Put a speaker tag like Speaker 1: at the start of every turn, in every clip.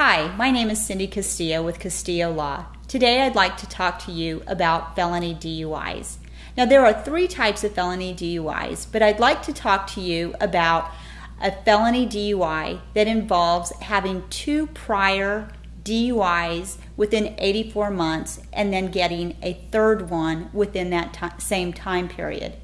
Speaker 1: Hi, my name is Cindy Castillo with Castillo Law. Today I'd like to talk to you about felony DUIs. Now, there are three types of felony DUIs, but I'd like to talk to you about a felony DUI that involves having two prior DUIs within 84 months and then getting a third one within that same time period.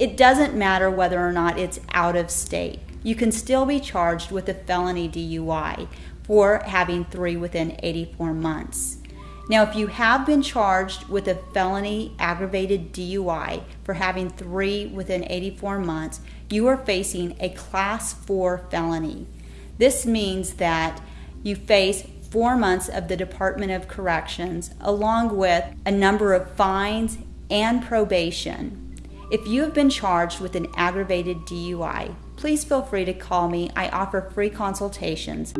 Speaker 1: It doesn't matter whether or not it's out of state. You can still be charged with a felony DUI for having three within 84 months. Now, if you have been charged with a felony aggravated DUI for having three within 84 months, you are facing a class 4 felony. This means that you face four months of the Department of Corrections along with a number of fines and probation. If you have been charged with an aggravated DUI, please feel free to call me. I offer free consultations.